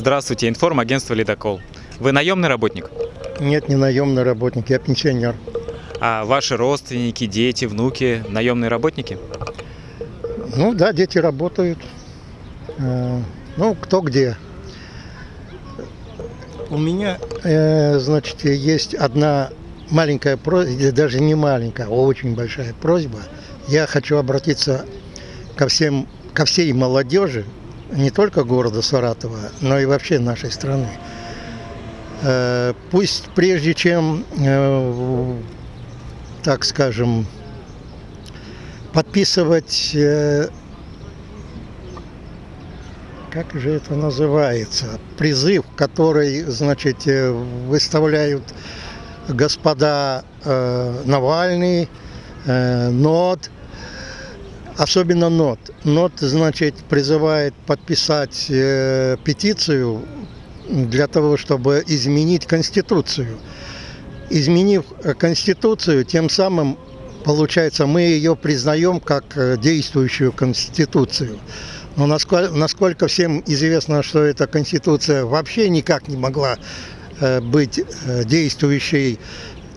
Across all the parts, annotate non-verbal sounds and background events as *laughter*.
Здравствуйте, информагентство «Ледокол». Вы наемный работник? Нет, не наемный работник, я пенсионер. А ваши родственники, дети, внуки наемные работники? Ну да, дети работают. Э, Ну, кто где. У меня, э, значит, есть одна маленькая просьба, даже не маленькая, а очень большая просьба. Я хочу обратиться ко всем, ко всей молодежи, не только города Саратова, но и вообще нашей страны. Э, Пусть прежде чем, э, так скажем, подписывать, э, как же это называется, призыв, который, значит, выставляют господа Навальный, НОТ, особенно НОТ. НОТ, значит, призывает подписать э, петицию для того, чтобы изменить Конституцию. Изменив э, Конституцию, тем самым, получается, мы ее признаем как э, действующую Конституцию. Но насколько, насколько всем известно, что эта Конституция вообще никак не могла э, быть э, действующей,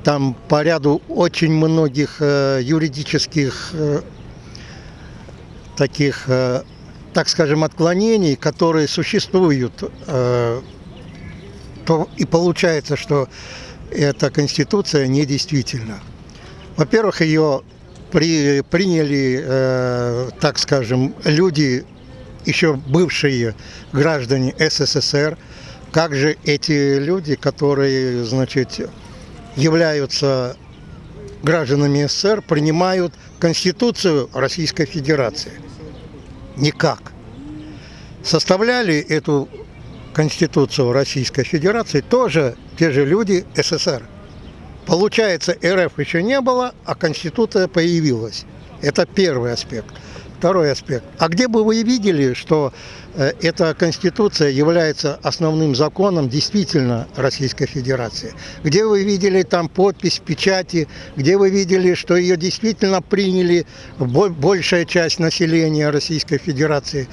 там по ряду очень многих э, юридических э, таких, э, так скажем, отклонений, которые существуют, э, то и получается, что эта Конституция недействительна. Во-первых, ее при, приняли, э, так скажем, люди, еще бывшие граждане СССР. Как же эти люди, которые, значит, являются гражданами СССР, принимают Конституцию Российской Федерации? Никак. Составляли эту Конституцию Российской Федерации тоже те же люди СССР. Получается, РФ еще не было, а Конституция появилась. Это первый аспект. Второй аспект. А где бы вы видели, что э, эта Конституция является основным законом действительно Российской Федерации? Где вы видели там подпись, печати? Где вы видели, что ее действительно приняли бо- большая часть населения Российской Федерации?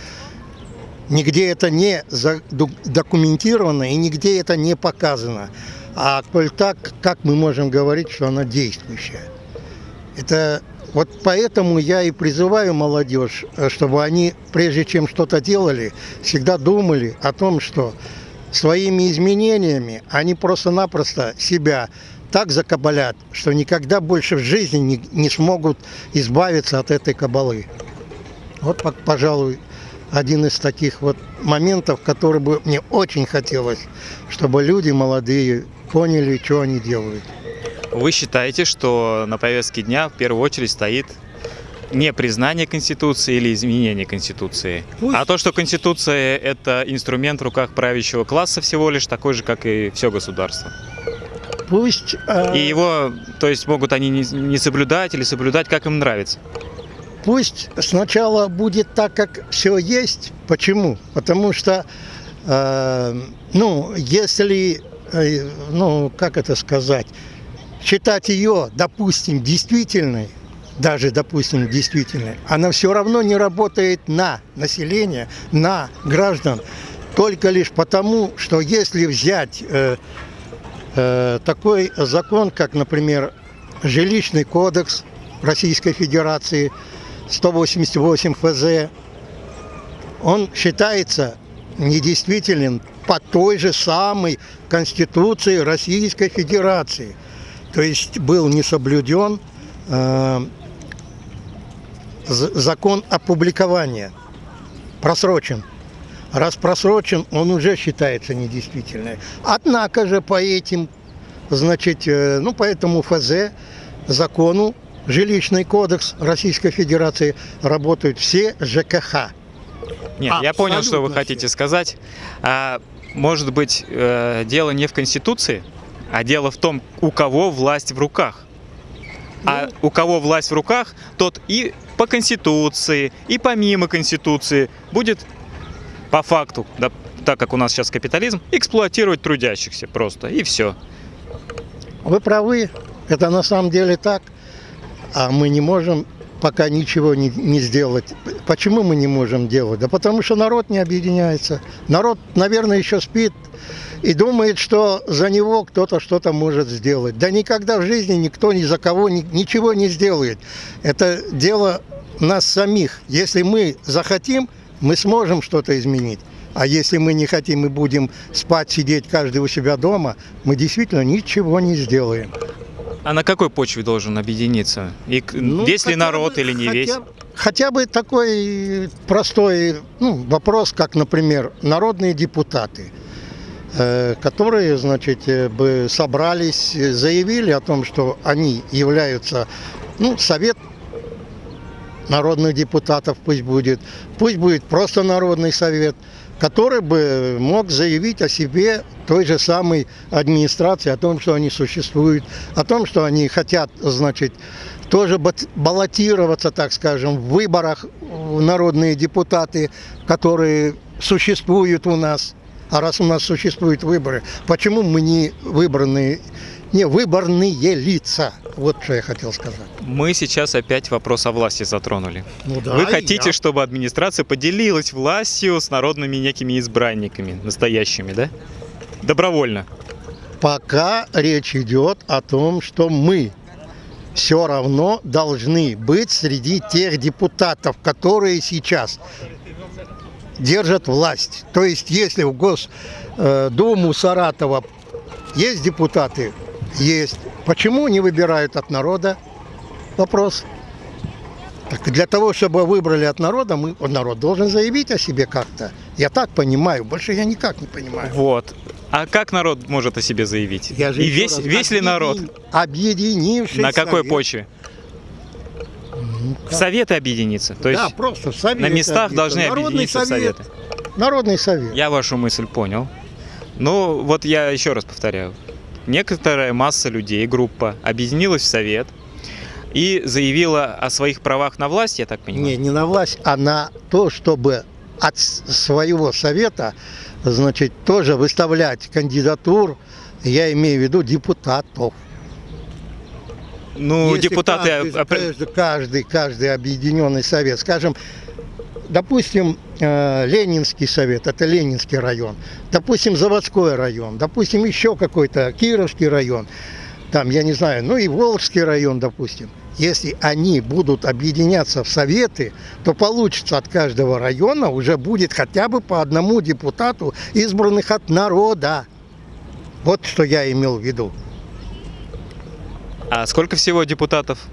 Нигде это не документировано и нигде это не показано. А коль так, как мы можем говорить, что она действующая? Это вот поэтому я и призываю молодежь, э, чтобы они, прежде чем что-то делали, всегда думали о том, что своими изменениями они просто-напросто себя так закабалят, что никогда больше в жизни не, не смогут избавиться от этой кабалы. Вот, пожалуй, один из таких вот моментов, который бы мне очень хотелось, чтобы люди молодые поняли, что они делают. Вы считаете, что на повестке дня в первую очередь стоит не признание Конституции или изменение Конституции, Пусть. а то, что Конституция – это инструмент в руках правящего класса всего лишь, такой же, как и все государство. Пусть... э, И его, то есть могут они не, не соблюдать или соблюдать, как им нравится. Пусть сначала будет так, как все есть. Почему? Потому что, э, ну, если, э, ну, как это сказать, считать ее, допустим, действительной, даже, допустим, действительной, она все равно не работает на население, на граждан, только лишь потому, что если взять э, э, такой закон, как, например, жилищный кодекс Российской Федерации, 188 ФЗ, он считается недействителен по той же самой Конституции Российской Федерации. То есть был не соблюден э, закон опубликования, просрочен. Раз просрочен, он уже считается недействительным. Однако же по этим, значит, э, ну по этому ФЗ, закону, жилищный кодекс Российской Федерации работают все ЖКХ. Нет, я понял, что вы хотите все. сказать. А, может быть, э, дело не в Конституции, а дело в том, у кого власть в руках. А у кого власть в руках, тот и по Конституции, и помимо Конституции будет по факту, да, так как у нас сейчас капитализм, эксплуатировать трудящихся просто, и все. Вы правы, это на самом деле так, а мы не можем пока ничего не, не сделать. Почему мы не можем делать? Да потому что народ не объединяется. Народ, наверное, еще спит и думает, что за него кто-то что-то может сделать. Да никогда в жизни никто ни за кого ни, ничего не сделает. Это дело нас самих. Если мы захотим, мы сможем что-то изменить. А если мы не хотим и будем спать, сидеть каждый у себя дома, мы действительно ничего не сделаем. А на какой почве должен объединиться? И Ну, весь ли народ бы- или не хотя- весь? Хотя бы такой простой ну, вопрос, как, например, народные депутаты, э, которые, значит, э, бы собрались, э, заявили о том, что они являются, ну, совет народных депутатов пусть будет, пусть будет просто народный совет, который бы мог заявить о себе той же самой администрации, о том, что они существуют, о том, что они хотят, значит, тоже баллотироваться, так скажем, в выборах в народные депутаты, которые существуют у нас. А раз у нас существуют выборы, почему мы не выбранные, не выборные лица? Вот что я хотел сказать. Мы сейчас опять вопрос о власти затронули. Ну да, Вы хотите, я. чтобы администрация поделилась властью с народными некими избранниками, настоящими, да? Добровольно. Пока речь идет о том, что мы все равно должны быть среди тех депутатов, которые сейчас держат власть. То есть, если в Госдуму Саратова есть депутаты, есть. Почему не выбирают от народа? Вопрос. Так для того, чтобы выбрали от народа, мы, народ должен заявить о себе как-то. Я так понимаю, больше я никак не понимаю. Вот. А как народ может о себе заявить? Я же И весь, раз, весь ли народ? объедин- Объединившись. На какой совет. почве? Ну, В советы объединиться. То есть да, просто в совет на местах объединиться. должны Народный объединиться совет. советы. Народный совет. Я вашу мысль понял. Ну, вот я еще раз повторяю. Некоторая масса людей, группа, объединилась в совет и заявила о своих правах на власть, я так понимаю. Не, не на власть, а на то, чтобы от своего совета, значит, тоже выставлять кандидатур, я имею в виду депутатов. Ну, Если депутаты... Каждый, каждый, каждый, объединенный совет, скажем, допустим, Ленинский совет, это Ленинский район, допустим, Заводской район, допустим, еще какой-то Кировский район, там, я не знаю, ну и Волжский район, допустим. Если они будут объединяться в советы, то получится от каждого района уже будет хотя бы по одному депутату, избранных от народа. Вот что я имел в виду. А сколько всего депутатов?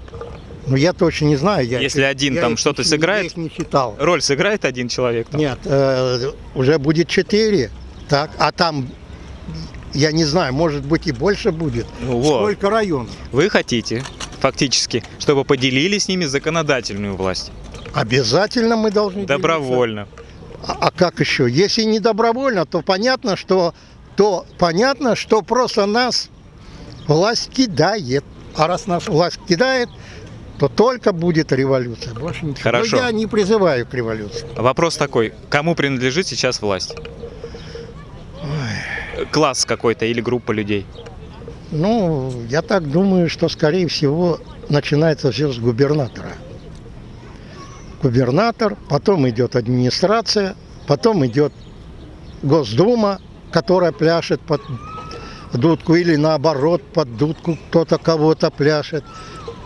Но я точно не знаю. Я Если один я там их что-то сыграет? Я их не считал. Роль сыграет один человек? там? Нет, э, уже будет четыре. Так, а там, я не знаю, может быть и больше будет. Ну вот. Сколько районов? Вы хотите, фактически, чтобы поделили с ними законодательную власть? Обязательно мы должны делиться. Добровольно. А, а как еще? Если не добровольно, то понятно, что то понятно, что просто нас власть кидает. А раз нас власть кидает, то только будет революция. Больше ничего. Хорошо. Но я не призываю к революции. Вопрос такой, кому принадлежит сейчас власть? Класс какой-то или группа людей? Ну, я так думаю, что, скорее всего, начинается все с губернатора. Губернатор, потом идет администрация, потом идет Госдума, которая пляшет под дудку, или наоборот, под дудку кто-то кого-то пляшет.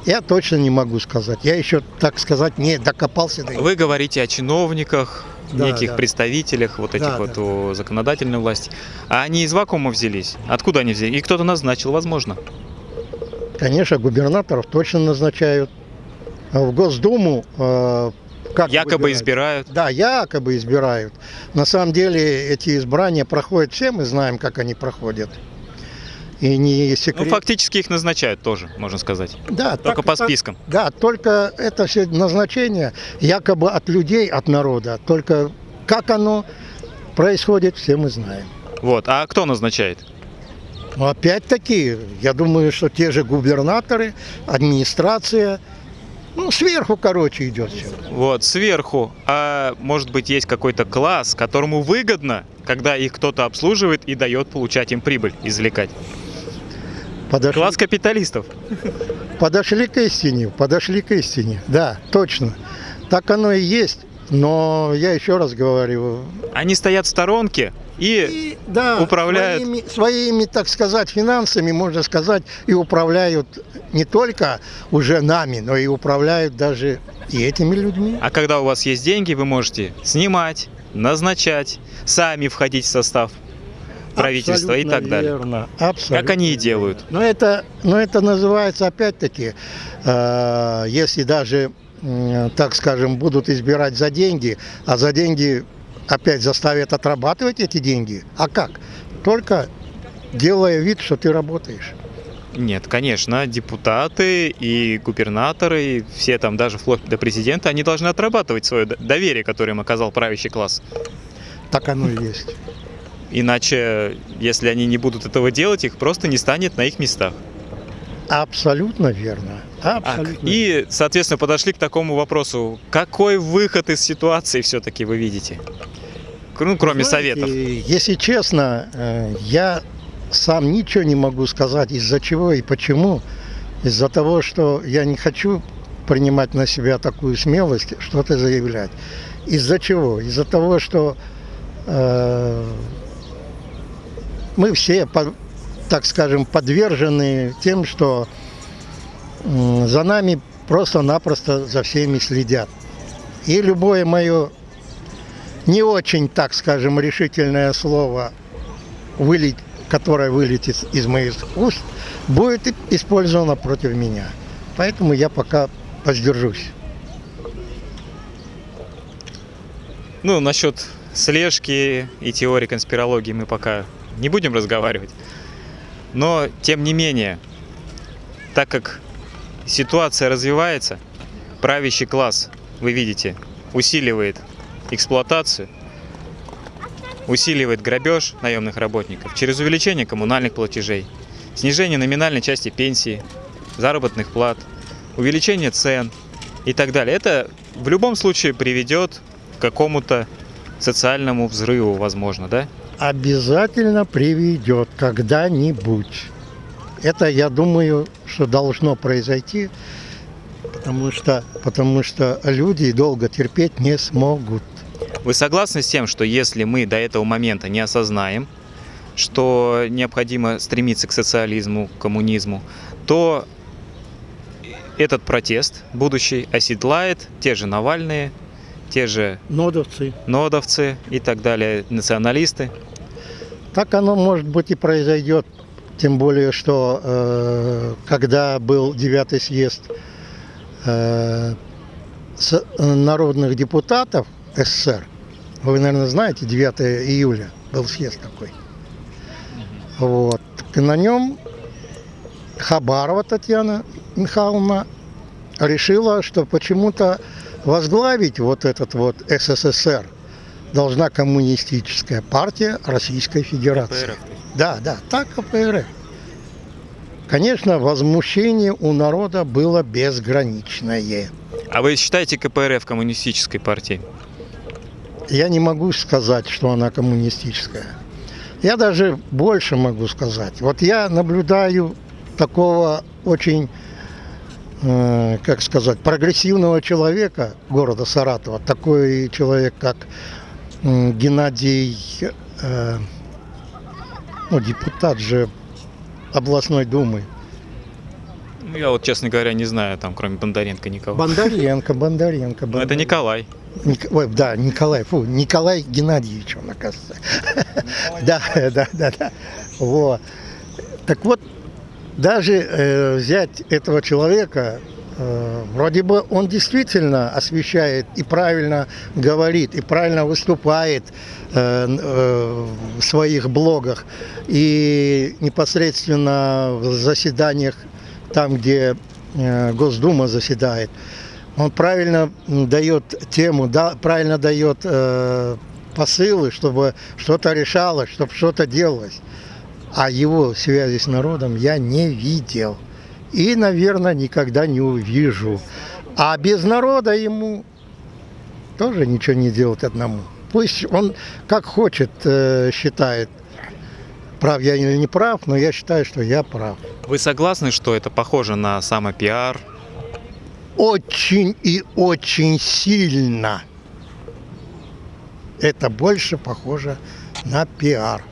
Я точно не могу сказать. Я еще, так сказать, не докопался до Вы говорите о чиновниках, Да, неких да. представителях вот этих Да, вот да. у законодательной власти. А они из вакуума взялись? Откуда они взялись? И кто-то назначил, возможно. Конечно, губернаторов точно назначают. А в Госдуму э, как Якобы выбирают? избирают. Да, якобы избирают. На самом деле эти избрания проходят все, мы знаем, как они проходят. И не Ну, секрет. фактически их назначают тоже, можно сказать. да, Только так- по спискам. Да, только это все назначение якобы от людей, от народа. Только как оно происходит, все мы знаем. Вот. А кто назначает? Но опять-таки, я думаю, что те же губернаторы, администрация, ну, сверху, короче, идет все. Вот, сверху. А может быть, есть какой-то класс, которому выгодно, когда их кто-то обслуживает и дает получать им прибыль, извлекать. Подошли, Класс капиталистов. Подошли к истине, подошли к истине. Да, точно. Так оно и есть. Но я еще раз говорю, Они стоят в сторонке и и, да, управляют. Своими, своими, так сказать, финансами, можно сказать, и управляют не только уже нами, но и управляют даже и этими людьми. А когда у вас есть деньги, вы можете снимать, назначать, сами входить в состав правительства и так далее. Верно. Абсолютно. Как они и делают. Но это, но это называется опять-таки, э, если даже, м, так скажем, будут избирать за деньги, а за деньги опять заставят отрабатывать эти деньги. А как? Только делая вид, что ты работаешь. Нет, конечно, депутаты и губернаторы, и все там, даже вплоть до президента, они должны отрабатывать свое доверие, которое им оказал правящий класс. Так оно и есть. Иначе, если они не будут этого делать, их просто не станет на их местах. Абсолютно верно. Так, Абсолютно. и, соответственно, подошли к такому вопросу. Какой выход из ситуации все-таки вы видите? Ну, кроме Знаете, советов. Если честно, э, я сам ничего не могу сказать, из-за чего и почему. Из-за того, что я не хочу принимать на себя такую смелость, что-то заявлять. Из-за чего? Из-за того, что э, мы все, так скажем, подвержены тем, что за нами просто-напросто за всеми следят. И любое мое не очень, так скажем, решительное слово, которое вылетит из моих уст, будет использовано против меня. Поэтому я пока воздержусь. Ну, насчет слежки и теории конспирологии мы пока не будем разговаривать. Но, тем не менее, так как ситуация развивается, правящий класс, вы видите, усиливает эксплуатацию, усиливает грабеж наемных работников через увеличение коммунальных платежей, снижение номинальной части пенсии, заработных плат, увеличение цен и так далее. Это в любом случае приведет к какому-то социальному взрыву, возможно, да? Обязательно приведет когда-нибудь. Это, я думаю, что должно произойти, потому что, потому что люди долго терпеть не смогут. Вы согласны с тем, что если мы до этого момента не осознаем, что необходимо стремиться к социализму, к коммунизму, то этот протест будущий оседлает те же Навальные, те же Нодовцы. нодовцы и так далее, националисты. Так оно, может быть, и произойдет. Тем более, что э, когда был девятый съезд э, с- народных депутатов СССР, вы, наверное, знаете, 9 июля был съезд такой. Вот. И на нем Хабарова Татьяна Михайловна решила, что почему-то возглавить вот этот вот СССР должна коммунистическая партия Российской Федерации. Да, да, так КПРФ. Конечно, возмущение у народа было безграничное. А вы считаете КПРФ коммунистической партией? Я не могу сказать, что она коммунистическая. Я даже больше могу сказать. Вот я наблюдаю такого очень, э, как сказать, прогрессивного человека города Саратова. Такой человек, как Геннадий, э, ну, депутат же областной думы. Ну, я вот, честно говоря, не знаю, там, кроме Бондаренко, никого. Бондаренко, Бондаренко. Ну, это Бондаренко. Николай. Ник- ой, да, Николай, фу, Николай Геннадьевич, он, оказывается. *laughs* Да, да, да, да. Вот. Так вот, даже э, взять этого человека, э, вроде бы он действительно освещает и правильно говорит, и правильно выступает э, э, в своих блогах, и непосредственно в заседаниях, там, где э, Госдума заседает, он правильно дает тему, да, правильно дает э, посылы, чтобы что-то решалось, чтобы что-то делалось. А его связи с народом я не видел. И, наверное, никогда не увижу. А без народа ему тоже ничего не делать одному. Пусть он как хочет э, считает. прав я или не прав, но я считаю, что я прав. Вы согласны, что это похоже на самопиар? Очень и очень сильно. Это больше похоже на пиар.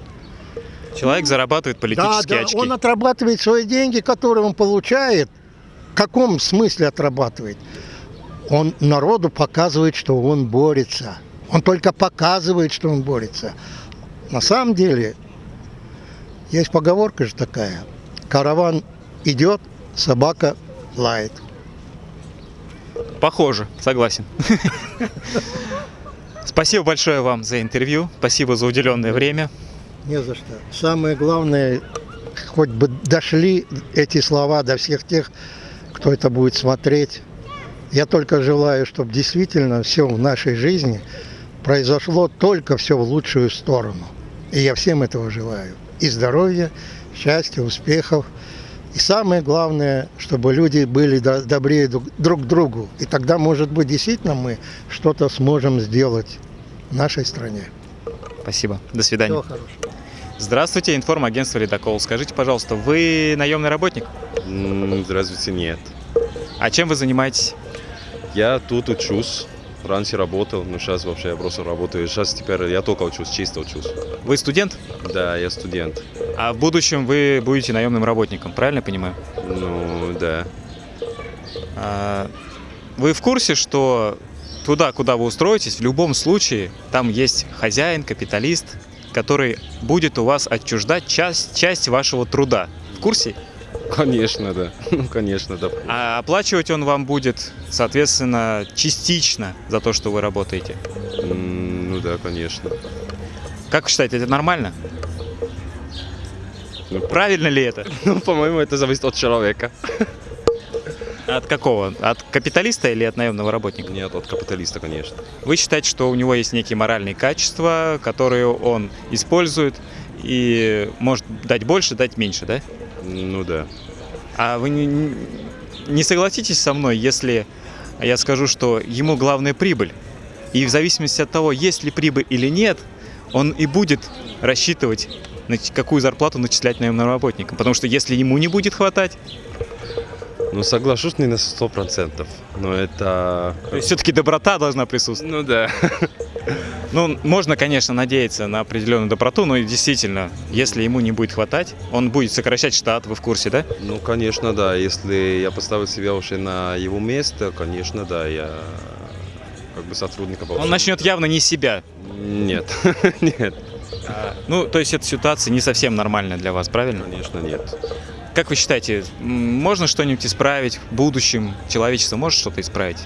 Человек зарабатывает политические да, да, очки. он отрабатывает свои деньги, которые он получает. В каком смысле отрабатывает? Он народу показывает, что он борется. Он только показывает, что он борется. На самом деле, есть поговорка же такая. Караван идет, собака лает. Похоже, согласен. *laughs* Спасибо большое вам за интервью. Спасибо за уделенное время. Не за что. Самое главное, хоть бы дошли эти слова до всех тех, кто это будет смотреть. Я только желаю, чтобы действительно все в нашей жизни произошло только все в лучшую сторону. И я всем этого желаю. И здоровья, счастья, успехов. И самое главное, чтобы люди были до- добрее друг друг к другу. И тогда, может быть, действительно мы что-то сможем сделать в нашей стране. Спасибо. До свидания. Всего хорошего. Здравствуйте, информагентство «Ледокол». Скажите, пожалуйста, вы наемный работник? Здравствуйте, нет. А чем вы занимаетесь? Я тут учусь. Раньше работал, но сейчас вообще я просто работаю. Сейчас теперь я только учусь, чисто учусь. Вы студент? Да, я студент. А в будущем вы будете наемным работником, правильно понимаю? Ну, да. А, Вы в курсе, что туда, куда вы устроитесь, в любом случае там есть хозяин, капиталист, который будет у вас отчуждать часть, часть вашего труда. В курсе? Конечно, да. *laughs* Ну, конечно, да. А оплачивать он вам будет, соответственно, частично за то, что вы работаете. Ну да, конечно. Как вы считаете, это нормально? Ну, Правильно ли это? *laughs* Ну, по-моему, это зависит от человека. *laughs* От какого? От капиталиста или от наемного работника? Нет, от капиталиста, конечно. Вы считаете, что у него есть некие моральные качества, которые он использует и может дать больше, дать меньше, да? Ну да. А вы не, не согласитесь со мной, если я скажу, что ему главная прибыль? И в зависимости от того, есть ли прибыль или нет, он и будет рассчитывать, какую зарплату начислять наемным работникам. Потому что если ему не будет хватать, Ну, соглашусь не на сто процентов. Но это... то есть все-таки доброта должна присутствовать. Ну да. *laughs* Ну, можно, конечно, надеяться на определенную доброту, но и действительно, если ему не будет хватать, он будет сокращать штат, вы в курсе, да? Ну, конечно, да. Если я поставил себя уже на его место, конечно, да, я как бы сотрудника Он начнет явно не себя. Нет, *laughs* нет, А, Ну, то есть эта ситуация не совсем нормальная для вас, правильно? конечно, нет. Как вы считаете, можно что-нибудь исправить в будущем? Человечество может что-то исправить?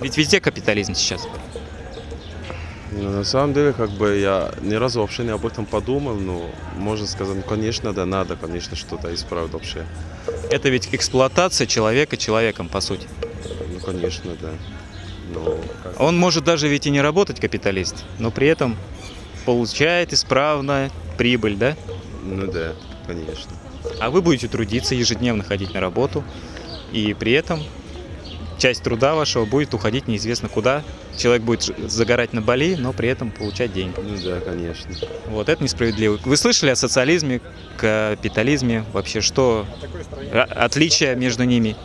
Ведь везде капитализм сейчас. Ну, на самом деле, как бы я ни разу вообще не об этом подумал, но можно сказать, ну, конечно, да, надо, конечно, что-то исправить вообще. Это ведь эксплуатация человека человеком, по сути. Ну, конечно, да. Но как- Он может даже ведь и не работать капиталист, но при этом получает исправно прибыль, да? Ну да, конечно. А вы будете трудиться, ежедневно ходить на работу, и при этом часть труда вашего будет уходить неизвестно куда. Человек будет загорать на Бали, но при этом получать деньги. Ну да, конечно. Вот это несправедливо. Вы слышали о социализме, капитализме? Вообще, что отличия между ними?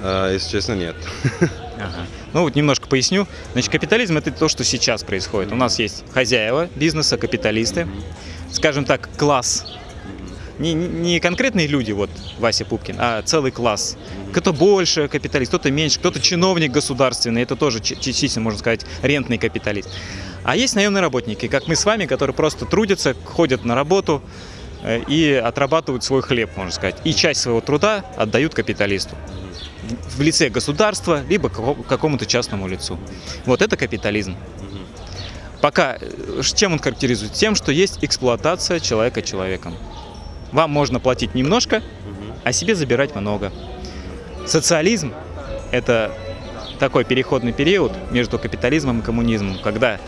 А, если честно, нет. *laughs* Ага. Ну вот немножко поясню. Значит, капитализм это то, что сейчас происходит. У нас есть хозяева бизнеса, капиталисты, скажем так, класс. Не, не- конкретные люди, вот Вася Пупкин, а целый класс. Кто больше капиталист, кто-то меньше, кто-то чиновник государственный, это тоже частично, можно сказать, рентный капиталист. А есть наемные работники, как мы с вами, которые просто трудятся, ходят на работу э, и отрабатывают свой хлеб, можно сказать. И часть своего труда отдают капиталисту в лице государства, либо како- какому-то частному лицу. Вот это капитализм. Пока э, чем он характеризует? Тем, что есть эксплуатация человека человеком. Вам можно платить немножко, а себе забирать много. Социализм – это такой переходный период между капитализмом и коммунизмом, когда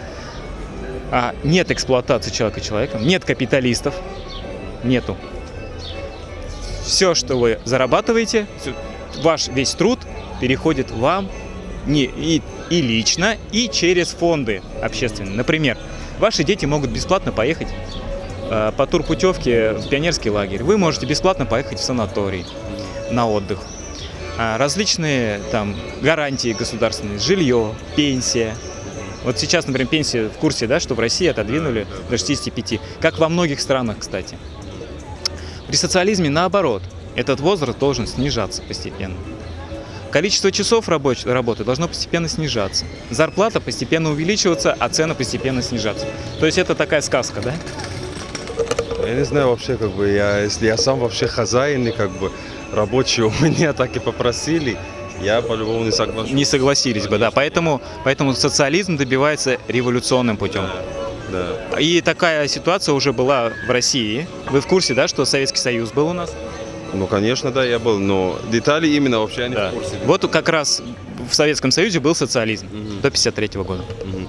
а, нет эксплуатации человека человеком, нет капиталистов, нету. Все, что вы зарабатываете, ваш весь труд переходит вам не, и, и лично, и через фонды общественные. Например, ваши дети могут бесплатно поехать по турпутевке в пионерский лагерь. Вы можете бесплатно поехать в санаторий на отдых. А, Различные там гарантии государственные, жилье, пенсия. Вот сейчас, например, пенсия в курсе, да, что в России отодвинули до 65, как во многих странах, кстати. При социализме наоборот, этот возраст должен снижаться постепенно. Количество часов рабоч- работы должно постепенно снижаться. Зарплата постепенно увеличиваться, а цены постепенно снижаться. То есть это такая сказка, да? Я не знаю вообще, как бы, я, если я сам вообще хозяин, и как бы рабочие *laughs* у меня так и попросили, я по-любому не соглашусь. Не согласились бы, да. Поэтому, поэтому социализм добивается революционным путем. Да. И такая ситуация уже была в России. Вы в курсе, да, что Советский Союз был у нас? Ну, конечно, да, я был, но детали именно вообще я не Да. в курсе. Вот как раз в Советском Союзе был социализм Мгм. до 53 года. Мгм.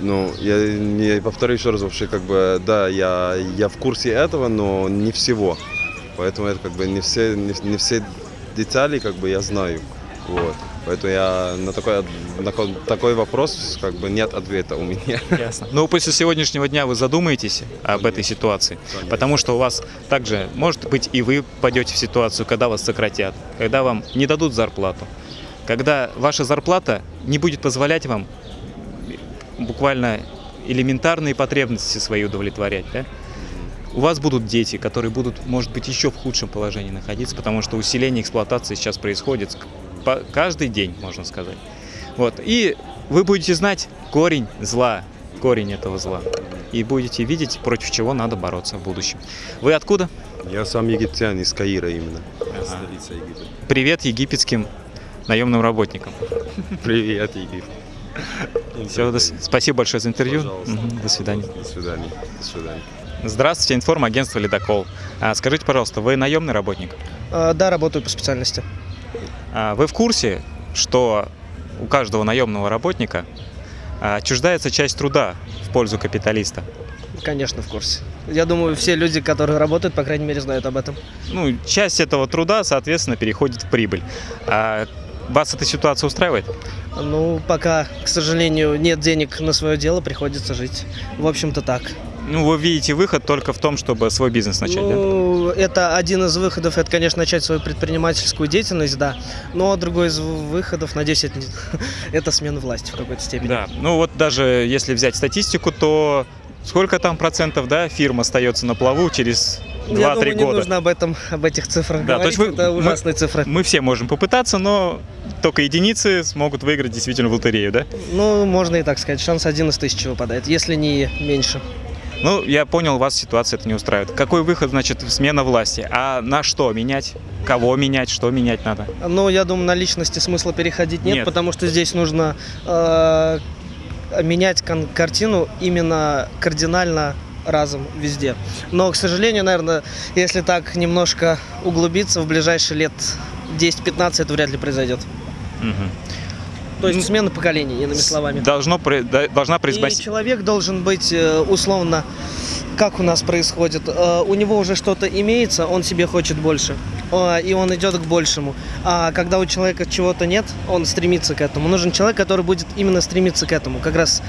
Ну, я не повторю еще раз вообще, как бы, да, я, я в курсе этого, но не всего. Поэтому это как бы не все, не, не все детали, как бы, я знаю. Вот. Поэтому я на такой, на ко- такой вопрос, как бы, нет ответа у меня. Ясно. Но после сегодняшнего дня вы задумаетесь об этой ситуации, Конечно. потому что у вас также, может быть, и вы пойдете в ситуацию, когда вас сократят, когда вам не дадут зарплату, когда ваша зарплата не будет позволять вам буквально элементарные потребности свои удовлетворять, да? У вас будут дети, которые будут, может быть, еще в худшем положении находиться, потому что усиление эксплуатации сейчас происходит каждый день, можно сказать. Вот. И вы будете знать корень зла, корень этого зла. И будете видеть, против чего надо бороться в будущем. Вы откуда? Я сам египтян из Каира именно. Ага. Столица Египта. Привет египетским наемным работникам. Привет, Египет. *laughs* Всё, до спасибо большое за интервью. Мгм, До свидания. До свидания. До свидания. Здравствуйте, информагентство «Ледокол». А, скажите, пожалуйста, вы наемный работник? А, Да, работаю по специальности. А, Вы в курсе, что у каждого наемного работника отчуждается часть труда в пользу капиталиста? Конечно, в курсе. Я думаю, все люди, которые работают, по крайней мере, знают об этом. Ну, часть этого труда, соответственно, переходит в прибыль. Вас эта ситуация устраивает? Ну, пока, к сожалению, нет денег на свое дело, приходится жить. В общем-то так. Ну, вы видите выход только в том, чтобы свой бизнес начать, да? ну, это один из выходов, это, конечно, начать свою предпринимательскую деятельность, да. Но другой из выходов, надеюсь, это, это смена власти в какой-то степени. Да, ну вот даже если взять статистику, то сколько там процентов, да, фирм остается на плаву через 2-3 Я думаю, не года? нужно об этом, об этих цифрах Да, то говорить. есть вы- это мы- ужасные цифры. Мы все можем попытаться, но только единицы смогут выиграть действительно в лотерею, да? Ну, можно и так сказать. Шанс один из тысячи выпадает, если не меньше. Ну, я понял, вас ситуация это не устраивает. Какой выход, значит, смена власти? А на что менять? Кого менять? Что менять надо? Но я думаю, на личности смысла переходить нет, Нет. потому что здесь нужно э, менять картину именно кардинально разом везде. Но, к сожалению, наверное, если так немножко углубиться, в ближайшие лет 10-15 это вряд ли произойдет. Мгм. То есть Ну, смена поколений, иными словами. Должно, должна И произойти... человек должен быть э, условно, как у нас происходит, э, у него уже что-то имеется, он себе хочет больше, э, и он идет к большему. А когда у человека чего-то нет, он стремится к этому. Нужен человек, который будет именно стремиться к этому, как раз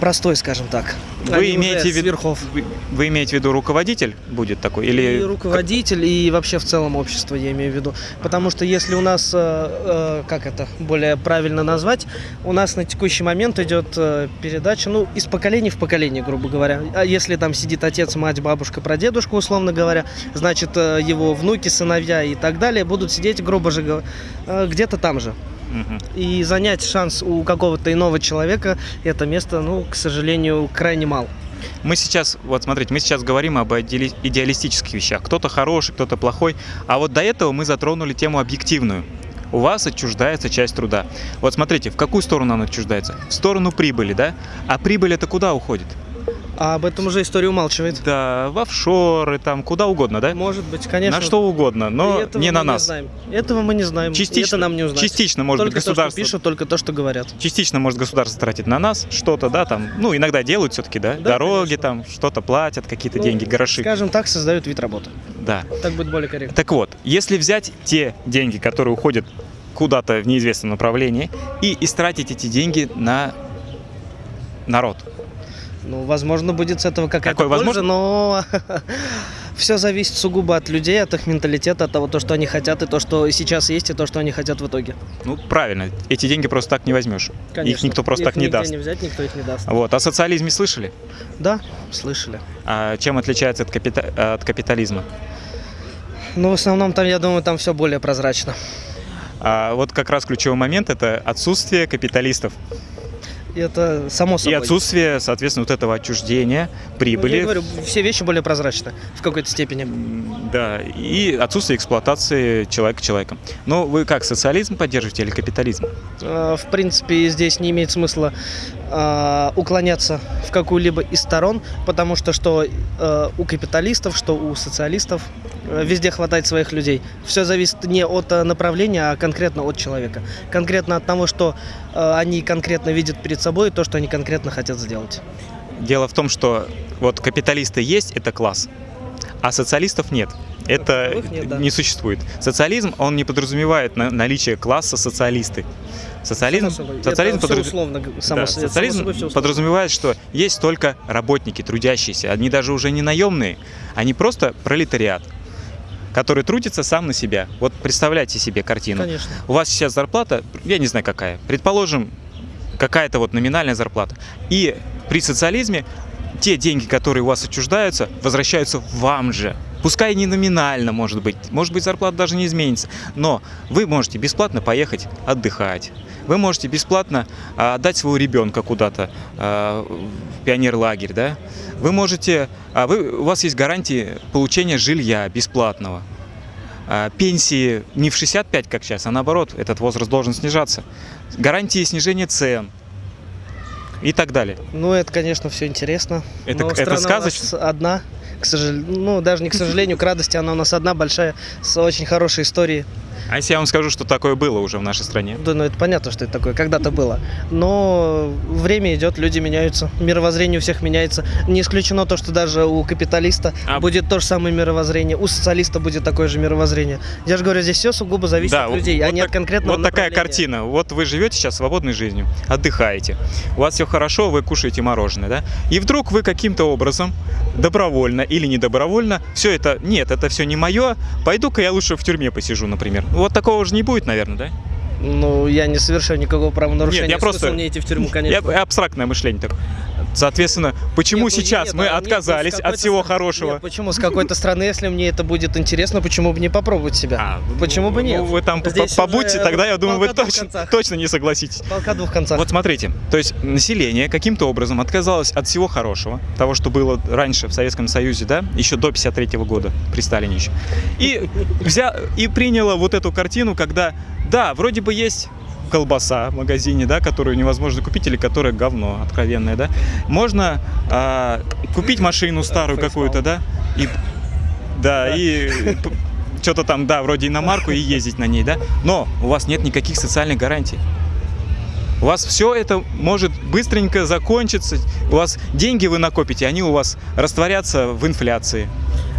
простой, скажем так. Вы не имеете, в виду, вы, вы имеете в виду руководитель будет такой? Или И руководитель, и вообще в целом общество, я имею в виду. Потому что если у нас, э, э, как это более правильно назвать, у нас на текущий момент идет э, передача, ну, из поколения в поколение, грубо говоря. А если там сидит отец, мать, бабушка, прадедушка, условно говоря, значит, его внуки, сыновья и так далее будут сидеть, грубо же где-то там же. И занять шанс у какого-то иного человека это место, ну, к сожалению, крайне мал. Мы сейчас, вот смотрите, мы сейчас говорим об идеали- идеалистических вещах. Кто-то хороший, кто-то плохой. А вот до этого мы затронули тему объективную. У вас отчуждается часть труда. Вот смотрите, в какую сторону она отчуждается? В сторону прибыли, да? А прибыль это куда уходит? А об этом уже история умалчивает. Да, в офшоры, там, куда угодно, да? Может быть, конечно. На что угодно, но не на нас. знаем. Этого мы не знаем. Частично, это нам не узнать. частично, может только быть, то, государство... что пишут, только то, что говорят. Частично может государство тратить на нас что-то, да, там, ну, иногда делают все-таки, да, Да, дороги конечно. там, что-то платят, какие-то Ну, деньги, гроши, Скажем так, создают вид работы. да. Так будет более корректно. Так вот, если взять те деньги, которые уходят куда-то в неизвестном направлении, и истратить эти деньги на народ, Ну, возможно, будет с этого какая-то польза, возможно? но *laughs* все зависит сугубо от людей, от их менталитета, от того, то, что они хотят, и то, что сейчас есть, и то, что они хотят в итоге. Ну, правильно, эти деньги просто так не возьмешь. Их никто просто Их так не даст. не взять, никто их не даст. Вот. О социализме слышали? Да, слышали. А чем отличается от, капита- от капитализма? Но в основном там, я думаю, там все более прозрачно. А вот как раз ключевой момент – это отсутствие капиталистов. И это само И собой. отсутствие, соответственно, вот этого отчуждения, Ну, прибыли. Я говорю, все вещи более прозрачны в какой-то степени. Да, и отсутствие эксплуатации человека человеком. Но вы как, социализм поддерживаете или капитализм? Э, В принципе, здесь не имеет смысла э, уклоняться в какую-либо из сторон, потому что что э, у капиталистов, что у социалистов э, везде хватает своих людей. Все зависит не от э, направления, а конкретно от человека. Конкретно от того, что э, они конкретно видят перед собой, и то, что они конкретно хотят сделать. Дело в том, что вот капиталисты есть, это класс, а социалистов нет. Это нет, да. не существует. Социализм, он не подразумевает на- наличие класса социалисты. Социализм, собой. социализм, подраз- условно, само Да, с- само социализм собой подразумевает, что есть только работники, трудящиеся. Они даже уже не наемные, они просто пролетариат, который трудится сам на себя. Вот представляйте себе картину. Конечно. У вас сейчас зарплата, я не знаю какая, предположим, какая-то вот номинальная зарплата. И при социализме те деньги, которые у вас отчуждаются, возвращаются вам же. Пускай не номинально, может быть, может быть, зарплата даже не изменится, но вы можете бесплатно поехать отдыхать. Вы можете бесплатно а, отдать своего ребенка куда-то а, в пионерлагерь, да? Вы можете, а, вы, у вас есть гарантии получения жилья бесплатного. Пенсии не в 65, как сейчас, а наоборот, этот возраст должен снижаться. Гарантии снижения цен и так далее. Ну, это, конечно, все интересно. Это- Но это страна у сказочно? нас одна, к сожалению. Ну, даже не к сожалению, к радости, она у нас одна большая, с очень хорошей историей. А если я вам скажу, что такое было уже в нашей стране? Да, ну это понятно, что это такое, когда-то было. Но время идет, люди меняются, мировоззрение у всех меняется. Не исключено то, что даже у капиталиста А- будет то же самое мировоззрение, у социалиста будет такое же мировоззрение. Я же говорю, здесь все сугубо зависит Да, от людей, а вот не так- от конкретного Вот такая картина. Вот вы живете сейчас свободной жизнью, отдыхаете. У вас все хорошо, вы кушаете мороженое, да? И вдруг вы каким-то образом, добровольно или недобровольно, все это, нет, это все не мое, пойду-ка я лучше в тюрьме посижу, например. Вот такого же не будет, наверное, да? Ну, я не совершаю никакого правонарушения. Нет, я Смысл просто- мне идти в тюрьму, *laughs* конечно. Я, абстрактное мышление такое. Соответственно, почему Нет, ну, сейчас нет, мы а отказались от всего стороны- хорошего? Нет, почему? С какой-то стороны, если мне это будет интересно, почему бы не попробовать себя? А, Почему бы ну, нет? вы там Здесь побудьте, уже тогда я думаю, вы точно, точно не согласитесь. Полка двух концах. Вот смотрите, то есть население каким-то образом отказалось от всего хорошего, того, что было раньше в Советском Союзе, да, еще до 53 года, при Сталине еще, и, взя... и приняло вот эту картину, когда, да, вроде бы есть колбаса в магазине, да, которую невозможно купить или которая говно откровенное, да, можно а, купить машину старую какую-то, да, и да, и что-то там, да, вроде иномарку и ездить на ней, да, но у вас нет никаких социальных гарантий. У вас все это может быстренько закончиться. У вас деньги вы накопите, они у вас растворятся в инфляции.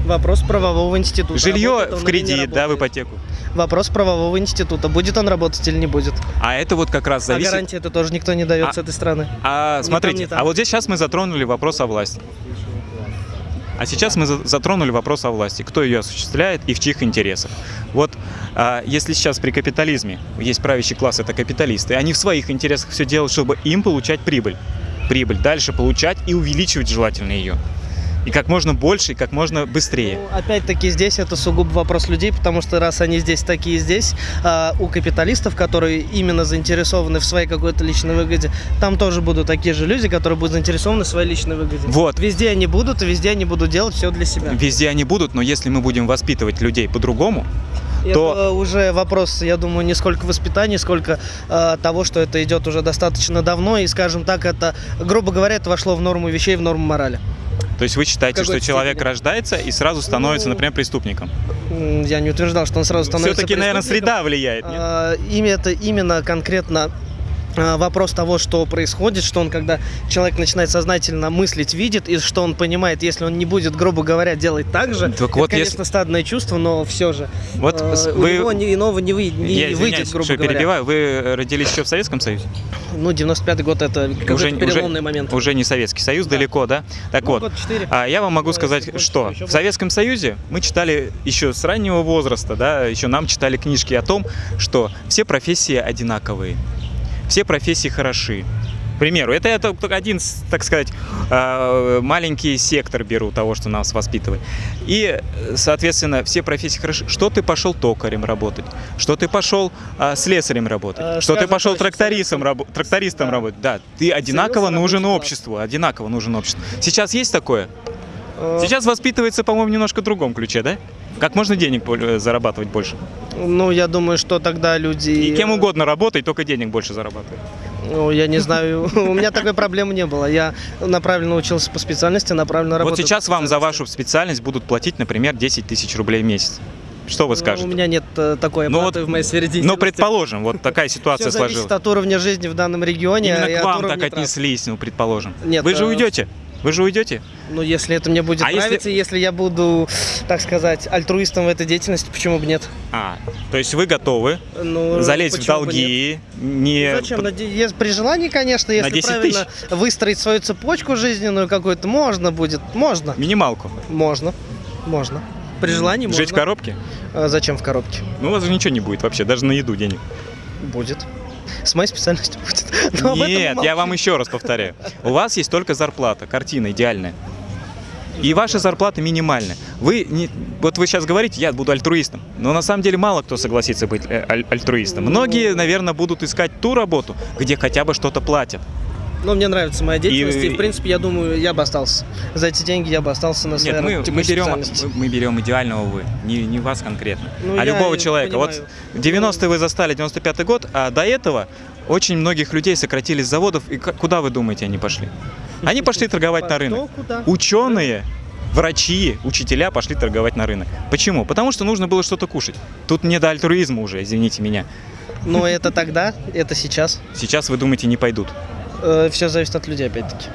Вопрос правового института. Жилье Работает в кредит, да, в ипотеку. Вопрос правового института. Будет он работать или не будет? А это вот как раз А зависит. гарантии это тоже никто не дает А- с этой стороны. А Ни смотрите, там, там. а вот здесь сейчас мы затронули вопрос о власти. А сейчас мы за- затронули вопрос о власти, кто ее осуществляет и в чьих интересах. Вот а, если сейчас при капитализме есть правящий класс, это капиталисты, они в своих интересах все делают, чтобы им получать прибыль. Прибыль дальше получать и увеличивать желательно ее. И как можно больше, и как можно быстрее. Ну, опять-таки здесь это сугубо вопрос людей, потому что раз они здесь такие здесь, а у капиталистов, которые именно заинтересованы в своей какой-то личной выгоде, там тоже будут такие же люди, которые будут заинтересованы в своей личной выгоде. Вот. Везде они будут, и везде они будут делать все для себя. Везде они будут, но если мы будем воспитывать людей по-другому, то- Это уже вопрос, я думаю, не сколько воспитания, сколько э, того, что это идет уже достаточно давно, и, скажем так, это, грубо говоря, это вошло в норму вещей, в норму морали. То есть вы считаете, что человек степени. рождается и сразу становится, Ну, например, преступником? Я не утверждал, что он сразу становится Все-таки, наверное, среда влияет, нет? А, имя это именно конкретно вопрос того, что происходит, что он, когда человек начинает сознательно мыслить, видит, и что он понимает, если он не будет, грубо говоря, делать так же, Так это, вот, конечно, если- стадное чувство, но все же. Вот э, с- у вы- него ни- иного не, вы, не Я выйдет, грубо что говоря. перебиваю. Вы родились еще в Советском Союзе? Ну, 95-й год это Уже, переломный уже, момент. уже не Советский Союз, Да. далеко, да? Так Ну, вот, год. А я вам могу Ну, сказать, что в. Советском Союзе мы читали еще с раннего возраста, да, еще нам читали книжки о том, что все профессии одинаковые, все профессии хороши. К примеру, это только один, так сказать, э, маленький сектор беру того, что нас воспитывает. И, соответственно, все профессии хороши. Что ты пошел токарем работать? Что ты пошел а, слесарем работать? Э, что ты пошел трактористом, рабо- трактористом Да. работать? Да, ты одинаково нужен обществу, одинаково нужен обществу. Сейчас есть такое? Сейчас воспитывается, по-моему, немножко в другом ключе, да? Как можно денег э, зарабатывать больше? Ну, я думаю, что тогда люди... И кем угодно работай, только денег больше зарабатывай. Ну, я не знаю, *laughs* у меня такой проблемы не было. Я направленно учился по специальности, направленно Вот работаю. сейчас вам за вашу специальность будут платить, например, 10 тысяч рублей в месяц. Что вы Ну, скажете? У меня нет э, такой Ну оплаты вот, в моей сфере. Ну, предположим, вот такая ситуация Все зависит сложилась. от уровня жизни в данном регионе. Именно и к вам так отнеслись, ну, предположим. Нет, Вы же э, уйдете? Вы же уйдете? Ну, если это мне будет А если- нравиться, если... я буду, так сказать, альтруистом в этой деятельности, почему бы нет? А, то есть вы готовы Ну, залезть в долги, не... Зачем? На де- ес- При желании, конечно, если 10 правильно выстроить свою цепочку жизненную какую-то, можно будет. Можно. Минималку. Можно. Можно. При желании можно. Жить в коробке? А Зачем в коробке? Ну, у вас же ничего не будет вообще, даже на еду денег. Будет. С моей специальностью будет. *laughs* Но Нет, я вам еще раз повторяю. У вас есть только зарплата, картина идеальная. И ваша зарплата минимальная. Вы не, вот вы сейчас говорите, я буду альтруистом, но на самом деле мало кто согласится быть э, аль- альтруистом. Многие, наверное, будут искать ту работу, где хотя бы что-то платят. Ну, мне нравится моя деятельность, и, И- в принципе, я думаю, я бы остался. За эти деньги я бы остался на своей Нет, мы, работе, мы по берем, мы- мы берем идеального вы, не, не вас конкретно, Ну, а любого человека. понимаю. Вот 90-е вы застали, 95-й год, а до этого очень многих людей сократили с заводов, и куда вы думаете они пошли? Они пошли *laughs* торговать на рынок. Ученые, врачи, учителя пошли торговать на рынок. Почему? Потому что нужно было что-то кушать. Тут не до альтруизма уже, извините меня. Но это тогда, это сейчас. Сейчас вы думаете, не пойдут. Все зависит от людей, опять-таки.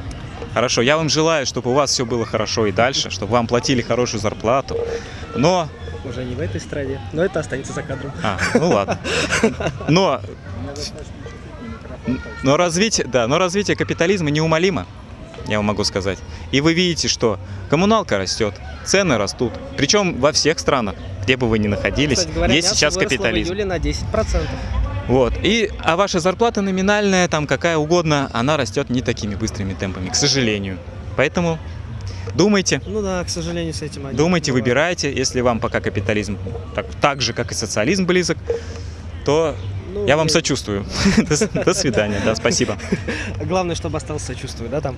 Хорошо, я вам желаю, чтобы у вас все было хорошо и дальше, чтобы вам платили хорошую зарплату. Но Уже не в этой стране, но это останется за кадром. А, ну ладно. Но, но развитие, да, но развитие капитализма неумолимо, я вам могу сказать. И вы видите, что коммуналка растет, цены растут. Причем во всех странах, где бы вы ни находились, Кстати говоря, есть сейчас капитализм. в июле на 10%. Вот. И, а ваша зарплата номинальная, там какая угодно, она растет не такими быстрыми темпами, к сожалению. Поэтому думайте, Ну да, к сожалению, с этим один. думайте, бывает. выбирайте. Если вам пока капитализм так, так же, как и социализм близок, то Ну, я вам и сочувствую. *laughs* До свидания, да, спасибо. *laughs* Главное, чтобы остался сочувствую, да, там?